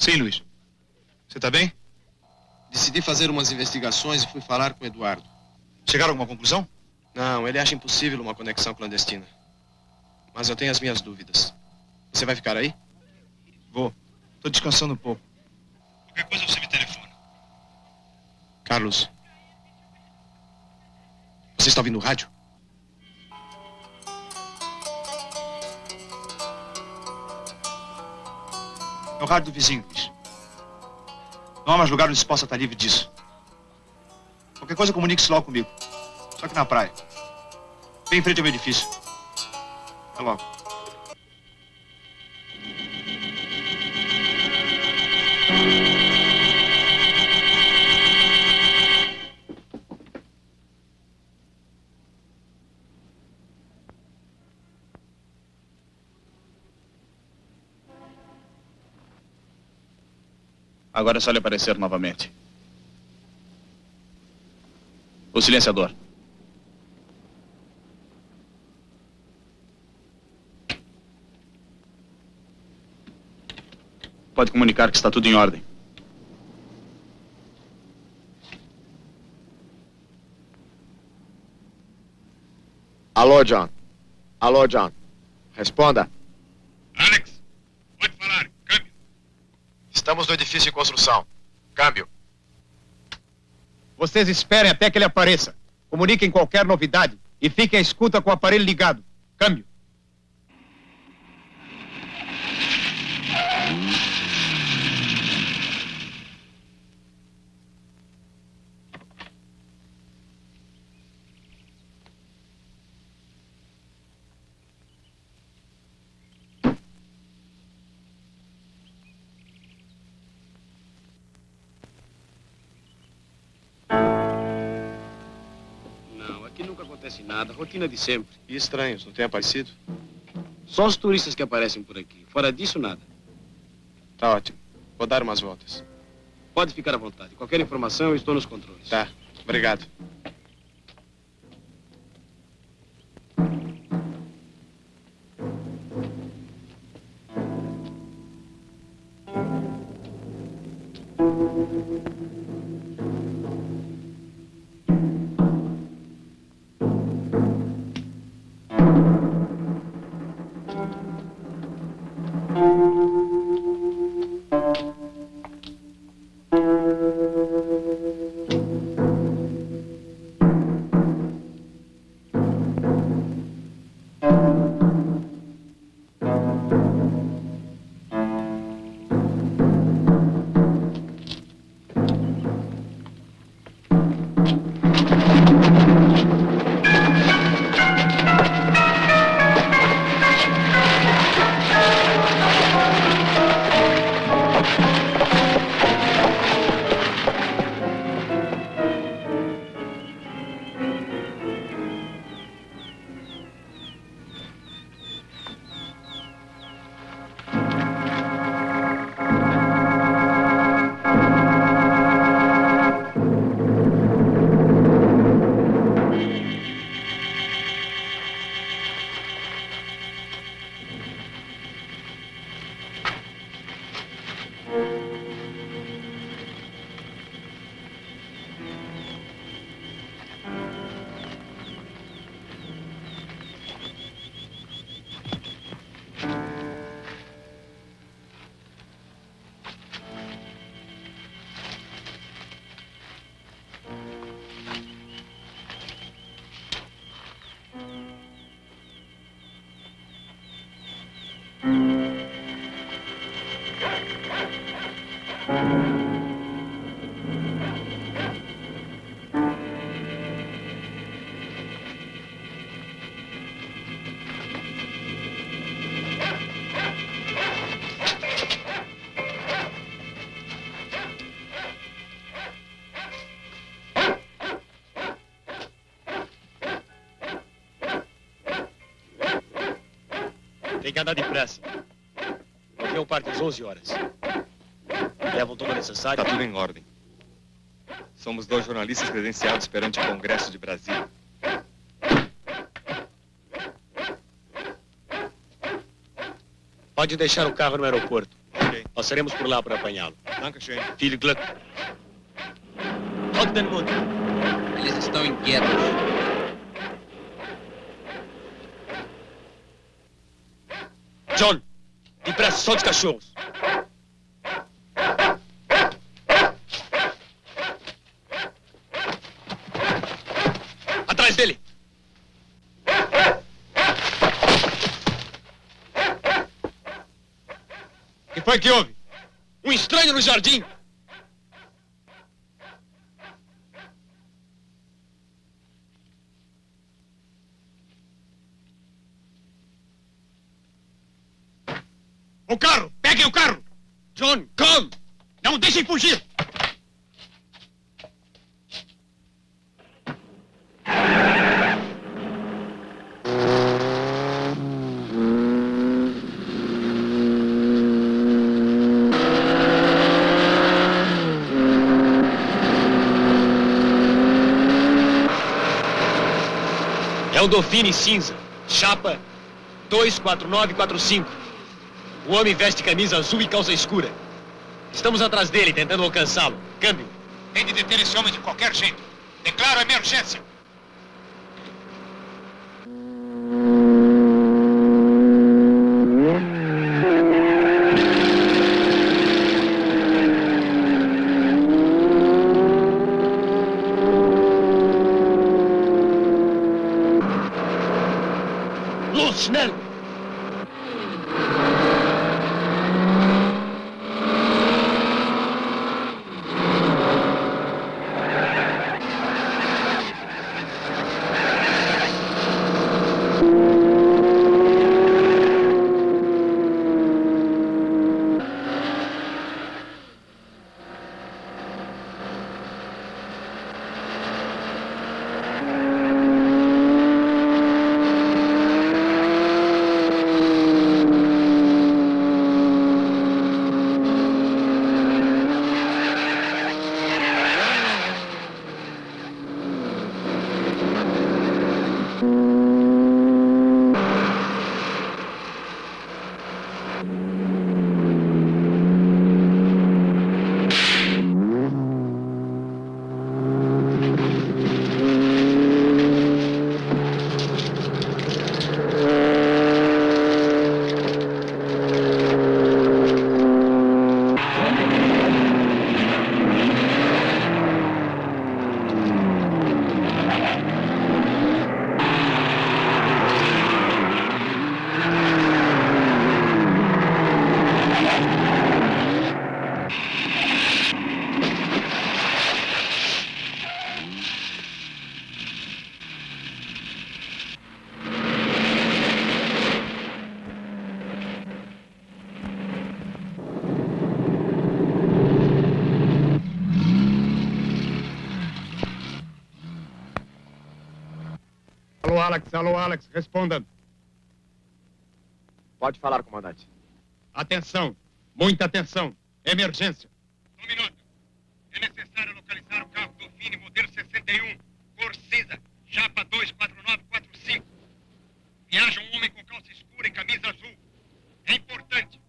Sim, Luiz. Você tá bem? Decidi fazer umas investigações e fui falar com o Eduardo. Chegaram a alguma conclusão? Não, ele acha impossível uma conexão clandestina. Mas eu tenho as minhas dúvidas. Você vai ficar aí? Vou. Tô descansando um pouco. Qualquer coisa você me telefona. Carlos. Você está ouvindo o rádio? Rádio do vizinho, Luiz. Não há mais lugar onde se possa estar livre disso. Qualquer coisa, comunique-se logo comigo. Só que na praia. Bem em frente ao meu edifício. Até logo. Agora é só ele aparecer novamente. O silenciador. Pode comunicar que está tudo em ordem. Alô, John. Alô, John. Responda. Alex, pode falar. Câmbio. No edifício em construção. Câmbio. Vocês esperem até que ele apareça. Comuniquem qualquer novidade e fiquem à escuta com o aparelho ligado. Câmbio. Acontece nada. Rotina de sempre. E estranhos, não tem aparecido? Só os turistas que aparecem por aqui. Fora disso, nada. Tá ótimo. Vou dar umas voltas. Pode ficar à vontade. Qualquer informação, eu estou nos controles. Tá. Obrigado. Tem que andar depressa. Porque eu parto às 11 horas. Levam todo o necessário. Tá tudo em ordem. Somos dois jornalistas credenciados perante o Congresso de Brasília. Pode deixar o carro no aeroporto. Ok. Passaremos por lá para apanhá-lo. Dankeschön. Viel Glück. Mut. Eles estão inquietos. John, depressa, solte os cachorros. Atrás dele. O que foi que houve? Um estranho no jardim. O carro! Peguem o carro! John, come! Não deixem fugir! É o Dauphine cinza. Chapa 24945. O homem veste camisa azul e calça escura. Estamos atrás dele, tentando alcançá-lo. Câmbio. Tem de deter esse homem de qualquer jeito. Declaro emergência. Alô, Alex. Alô, Alex. Responda. Pode falar, comandante. Atenção. Muita atenção. Emergência. Um minuto. É necessário localizar o carro Dauphine modelo 61, cor cinza, chapa 24945. Viaja um homem com calça escura e camisa azul. É importante.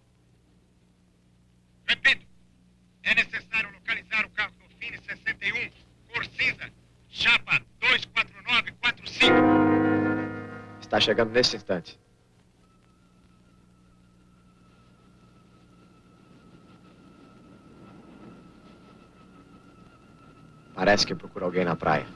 Repito. É necessário localizar o carro Dauphine 61, cor cinza, chapa 24945. Está chegando neste instante. Parece que procura alguém na praia.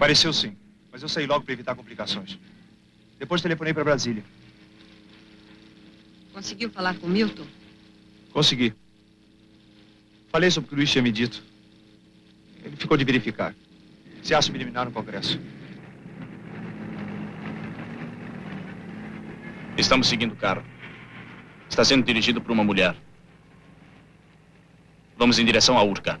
Pareceu sim, mas eu saí logo para evitar complicações. Depois telefonei para Brasília. Conseguiu falar com Milton? Consegui. Falei sobre o que o Luiz tinha me dito. Ele ficou de verificar. Se há subliminar no Congresso. Estamos seguindo o carro. Está sendo dirigido por uma mulher. Vamos em direção à Urca.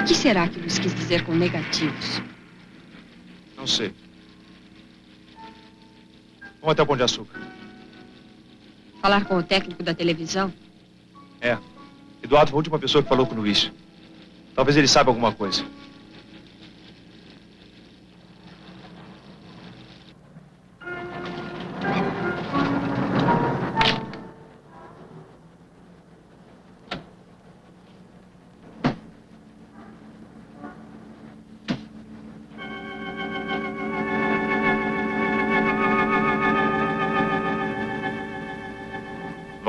O que será que Luiz quis dizer com negativos? Não sei. Vamos até o Pão de Açúcar. Falar com o técnico da televisão? É. Eduardo foi a última pessoa que falou com o Luiz. Talvez ele saiba alguma coisa.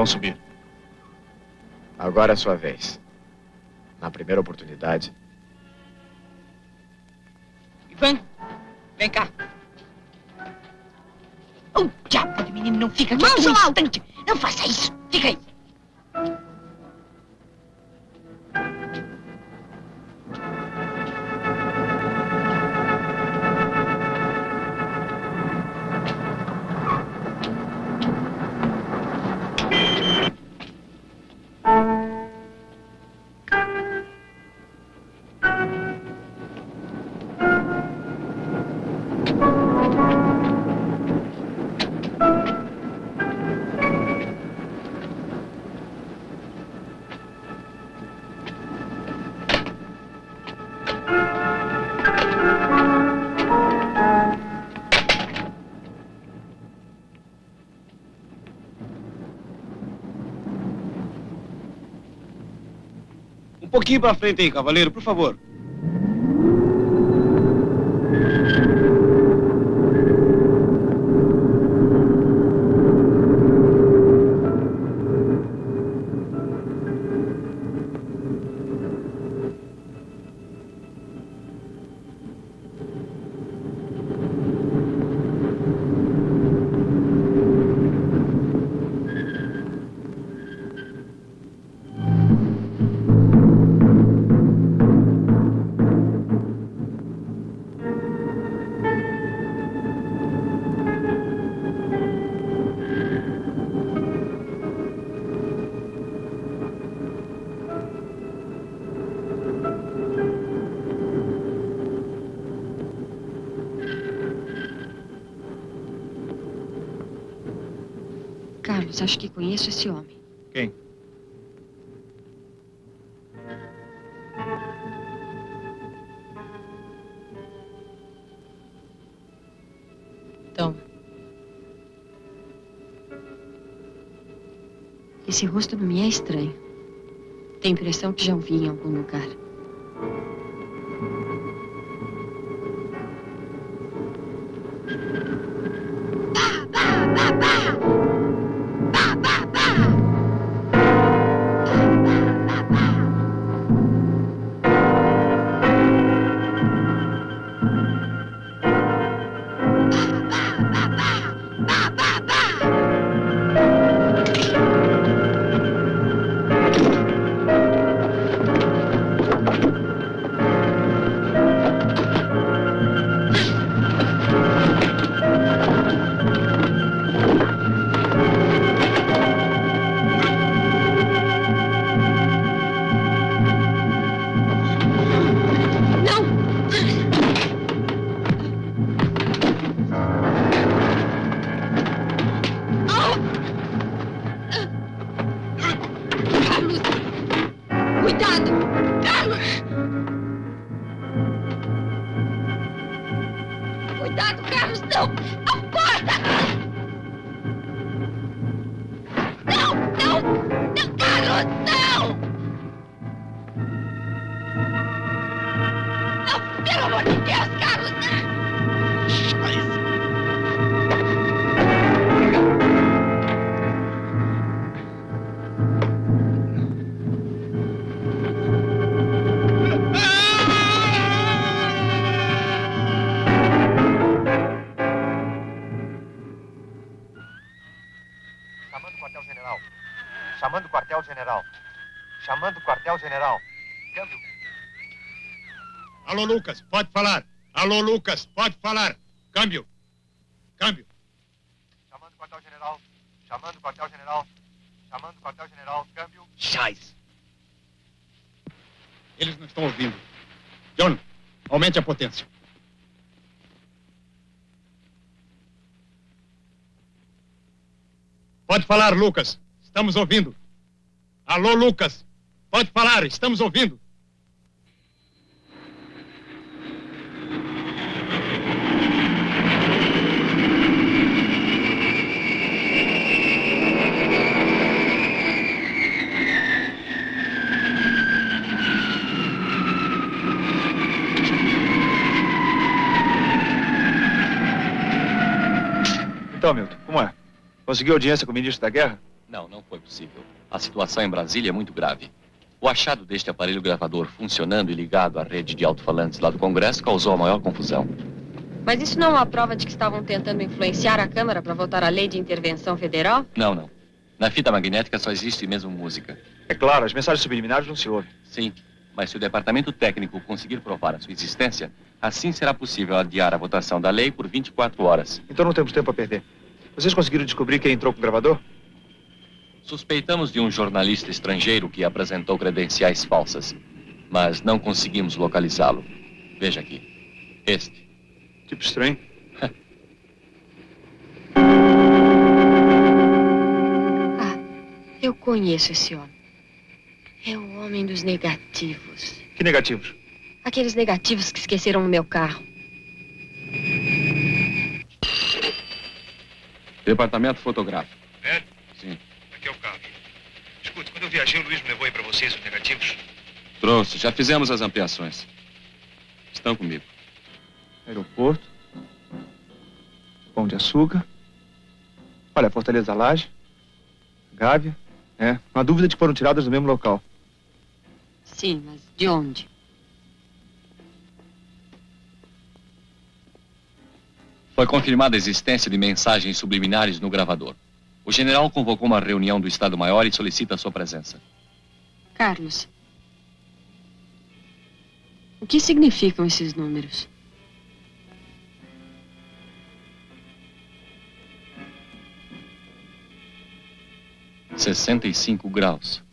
Vão subir. Agora é a sua vez. Na primeira oportunidade, Ivan, vem cá. O diabo de menino não fica um ao instante. Não faça isso. Fica aí. Pouquinho pra frente aí, cavaleiro, por favor. Acho que conheço esse homem. Quem? Toma. Esse rosto não me é estranho. Tenho a impressão que já o vi em algum lugar. Alô, Lucas, pode falar. Alô, Lucas, pode falar. Câmbio. Câmbio. Chamando o quartel-general. Chamando o quartel-general. Chamando o quartel-general. Câmbio. Chais. Eles não estão ouvindo. John, aumente a potência. Pode falar, Lucas. Estamos ouvindo. Alô, Lucas. Pode falar, estamos ouvindo. Então, Milton, como é? Conseguiu audiência com o ministro da Guerra? Não, não foi possível. A situação em Brasília é muito grave. O achado deste aparelho gravador funcionando e ligado à rede de alto-falantes lá do Congresso causou a maior confusão. Mas isso não é uma prova de que estavam tentando influenciar a Câmara para votar a lei de intervenção federal? Não, não. Na fita magnética só existe mesmo música. É claro, as mensagens subliminares não se ouvem. Sim, mas se o departamento técnico conseguir provar a sua existência, assim será possível adiar a votação da lei por 24 horas. Então não temos tempo a perder. Vocês conseguiram descobrir quem entrou com o gravador? Suspeitamos de um jornalista estrangeiro que apresentou credenciais falsas, mas não conseguimos localizá-lo. Veja aqui. Este. Tipo estranho. Eu conheço esse homem. É o homem dos negativos. Que negativos? Aqueles negativos que esqueceram no meu carro. Departamento fotográfico. É? Sim. Aqui é o Carlos. Escute, quando eu viajei, o Luiz me levou aí pra vocês os negativos. Trouxe, já fizemos as ampliações. Estão comigo. Aeroporto. Pão de açúcar. Olha, Fortaleza Laje. Gávea. É, não há dúvida de que foram tiradas do mesmo local. Sim, mas de onde? Foi confirmada a existência de mensagens subliminares no gravador. O general convocou uma reunião do Estado-Maior e solicita a sua presença. Carlos. O que significam esses números? Sessenta e cinco graus.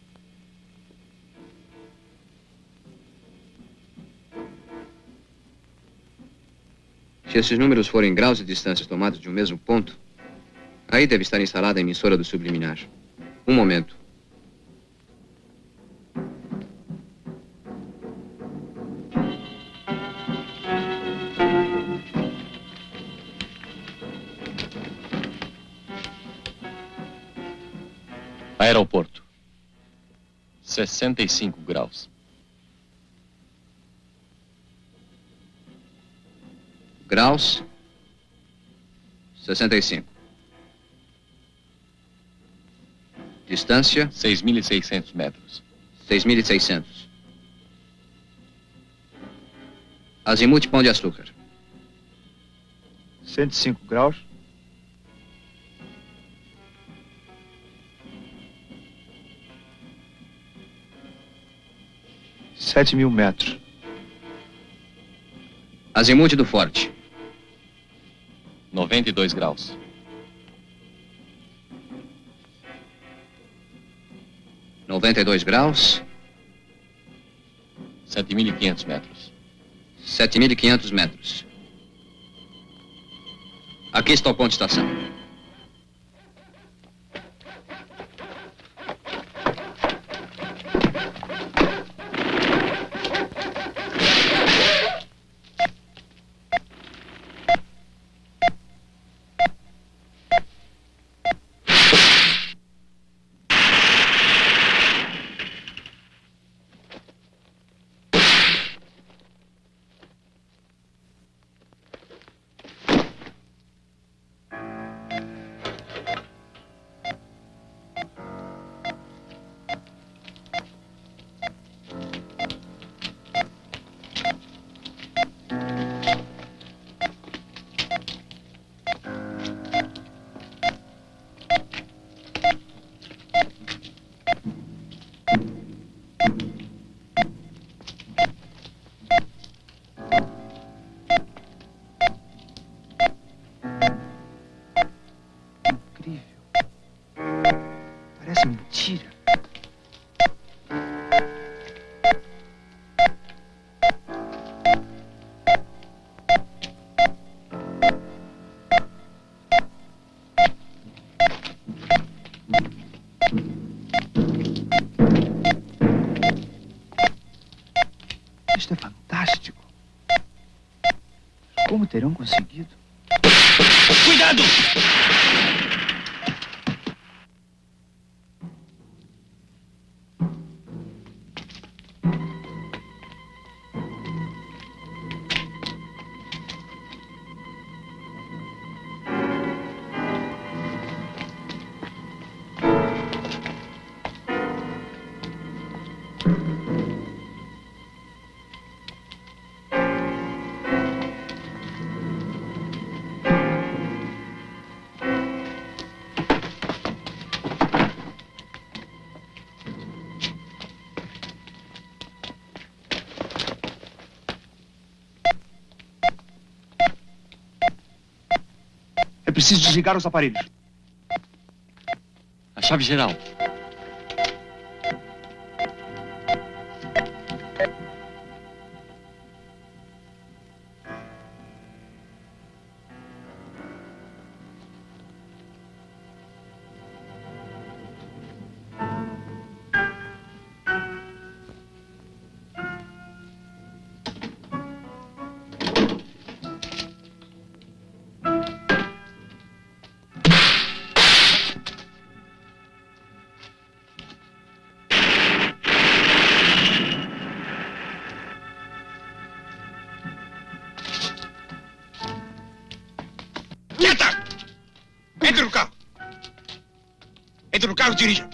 Se esses números forem graus e distâncias tomados de um mesmo ponto, aí deve estar instalada a emissora do subliminar. Um momento. Aeroporto. 65 graus. Graus. 65. Distância. 6.600 metros. 6.600. Azimuth Pão de Açúcar. 105 graus. Sete mil metros. Azimuth do Forte. 92 graus. Noventa e dois graus. 7.500 metros. Sete mil e quinhentos metros. Aqui está o ponto de estação. Terão conseguido? Cuidado! Preciso desligar os aparelhos. A chave geral. Entre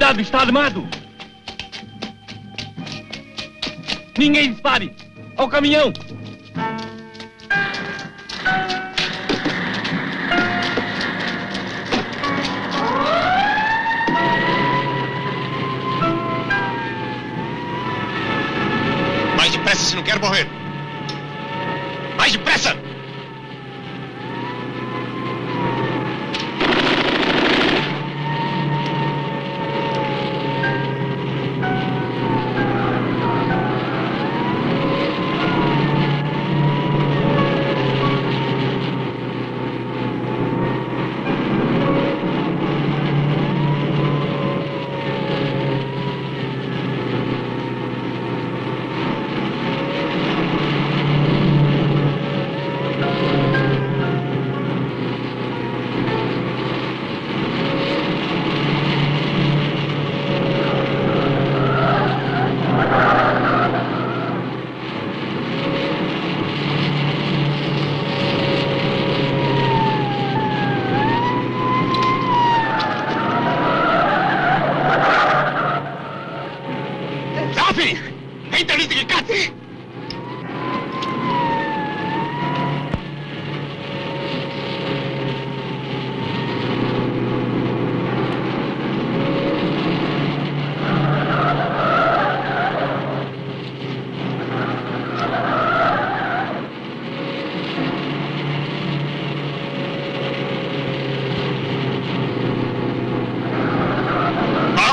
Cuidado, está armado! Ninguém dispare! Ao caminhão!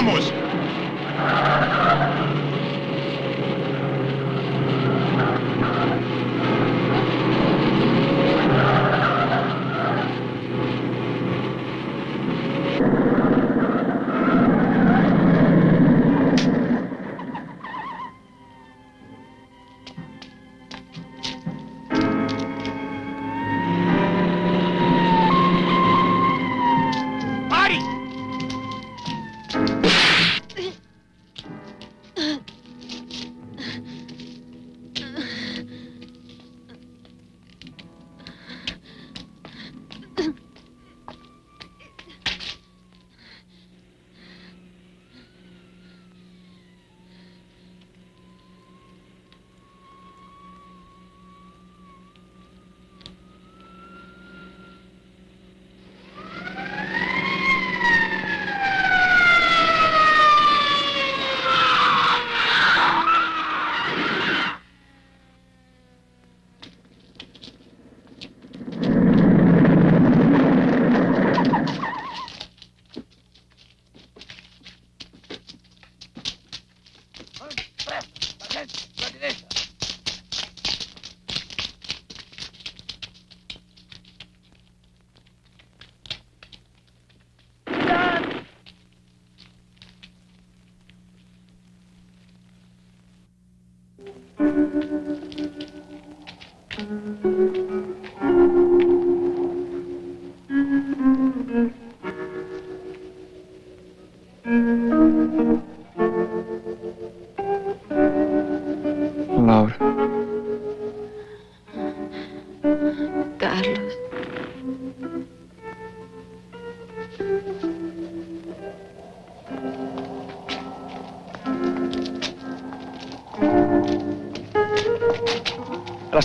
¡Vamos!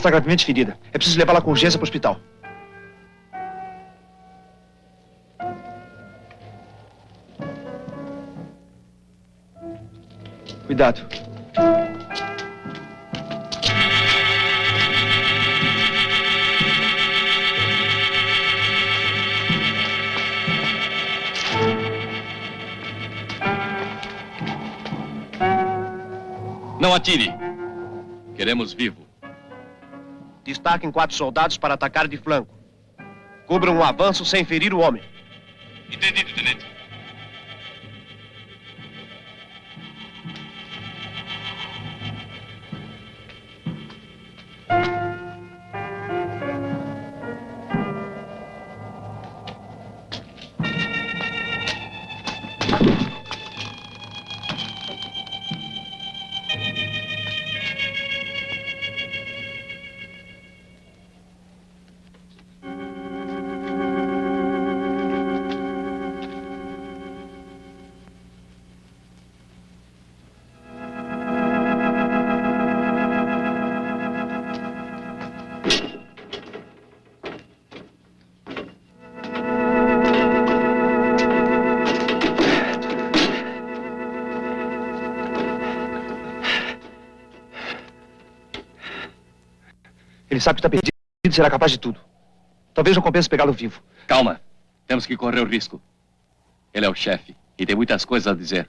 Está gravemente ferida. É preciso levá-la com urgência para o hospital. Cuidado. Não atire. Queremos vivo. Destaquem quatro soldados para atacar de flanco. Cubram um avanço sem ferir o homem. Entendido, tenente. Sabe que está perdido será capaz de tudo. Talvez não compense pegá-lo vivo. Calma. Temos que correr o risco. Ele é o chefe e tem muitas coisas a dizer.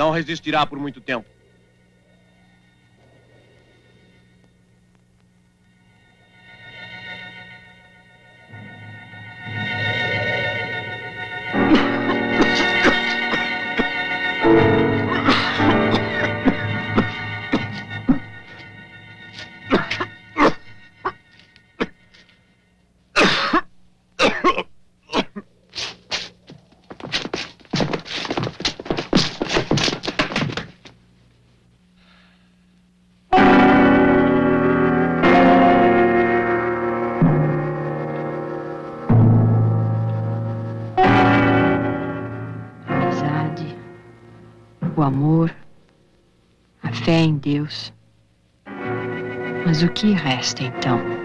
Não resistirá por muito tempo. O que resta então?